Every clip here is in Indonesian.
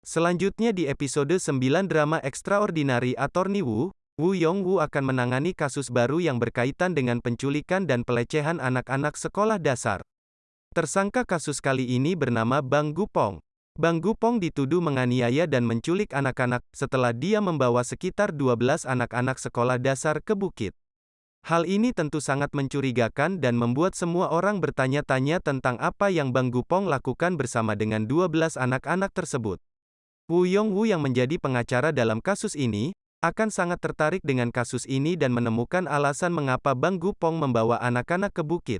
Selanjutnya di episode 9 drama Extraordinary Attorney Wu, Wu Yongwu akan menangani kasus baru yang berkaitan dengan penculikan dan pelecehan anak-anak sekolah dasar. Tersangka kasus kali ini bernama Bang Gupong. Bang Gupong dituduh menganiaya dan menculik anak-anak, setelah dia membawa sekitar 12 anak-anak sekolah dasar ke bukit. Hal ini tentu sangat mencurigakan dan membuat semua orang bertanya-tanya tentang apa yang Bang Gupong lakukan bersama dengan 12 anak-anak tersebut. Wu Yongwu yang menjadi pengacara dalam kasus ini, akan sangat tertarik dengan kasus ini dan menemukan alasan mengapa Bang Gupong membawa anak-anak ke bukit.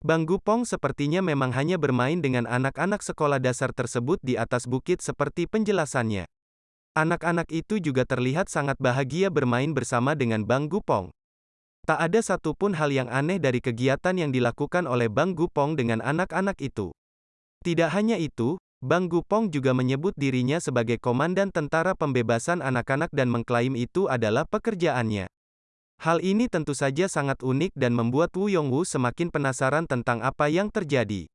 Bang Gupong sepertinya memang hanya bermain dengan anak-anak sekolah dasar tersebut di atas bukit seperti penjelasannya. Anak-anak itu juga terlihat sangat bahagia bermain bersama dengan Bang Gupong. Tak ada satupun hal yang aneh dari kegiatan yang dilakukan oleh Bang Gupong dengan anak-anak itu. Tidak hanya itu, Bang Gupong juga menyebut dirinya sebagai komandan tentara pembebasan anak-anak dan mengklaim itu adalah pekerjaannya. Hal ini tentu saja sangat unik dan membuat Wu Yongwu semakin penasaran tentang apa yang terjadi.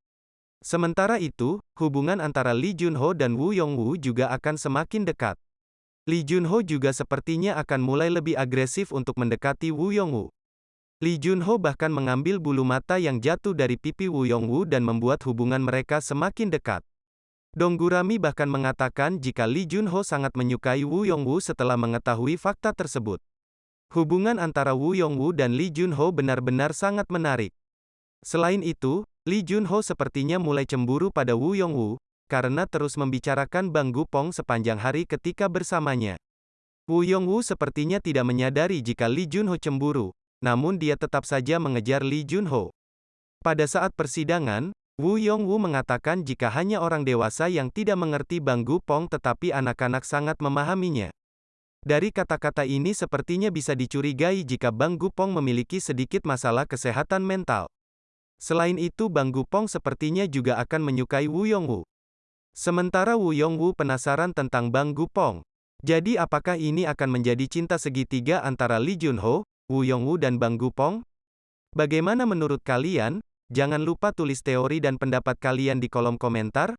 Sementara itu, hubungan antara Lee Junho dan Wu Yongwu juga akan semakin dekat. Lee Junho juga sepertinya akan mulai lebih agresif untuk mendekati Wu Yongwu. Lee Junho bahkan mengambil bulu mata yang jatuh dari pipi Wu Yongwu dan membuat hubungan mereka semakin dekat. Dong Gurami bahkan mengatakan jika Lee Junho sangat menyukai Wu Yongwu setelah mengetahui fakta tersebut. Hubungan antara Wu Yongwu dan Lee Junho benar-benar sangat menarik. Selain itu, Lee Junho sepertinya mulai cemburu pada Wu Yongwu, karena terus membicarakan Bang Gupong sepanjang hari ketika bersamanya. Wu Yongwu sepertinya tidak menyadari jika Lee Junho cemburu, namun dia tetap saja mengejar Lee Junho. Pada saat persidangan, Wu Yongwu mengatakan jika hanya orang dewasa yang tidak mengerti Bang Gupong tetapi anak-anak sangat memahaminya. Dari kata-kata ini sepertinya bisa dicurigai jika Bang Gupong memiliki sedikit masalah kesehatan mental. Selain itu Bang Gupong sepertinya juga akan menyukai Wu Yongwu. Sementara Wu Yongwu penasaran tentang Bang Gupong. Jadi apakah ini akan menjadi cinta segitiga antara Lee Junho, Wu Yongwu dan Bang Gupong? Bagaimana menurut kalian? Jangan lupa tulis teori dan pendapat kalian di kolom komentar.